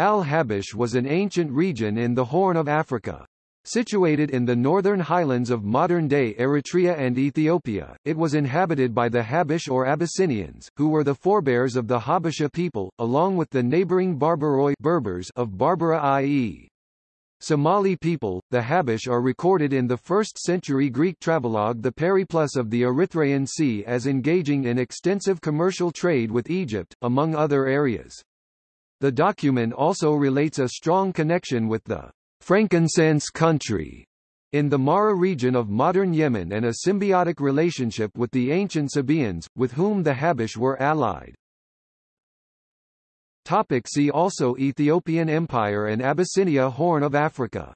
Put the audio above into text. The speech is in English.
Al-Habash was an ancient region in the Horn of Africa. Situated in the northern highlands of modern-day Eritrea and Ethiopia, it was inhabited by the Habash or Abyssinians, who were the forebears of the Habesha people, along with the neighboring Barbaroi Berbers of Barbara i.e. Somali people, the Habash are recorded in the 1st century Greek travelogue the Periplus of the Erythraean Sea as engaging in extensive commercial trade with Egypt, among other areas. The document also relates a strong connection with the frankincense country in the Mahra region of modern Yemen and a symbiotic relationship with the ancient Sabaeans, with whom the Habash were allied. Topic see also Ethiopian Empire and Abyssinia Horn of Africa